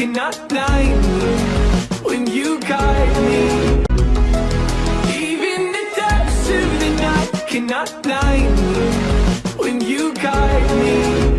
cannot blind me when you guide me. Even the depths of the night cannot blind me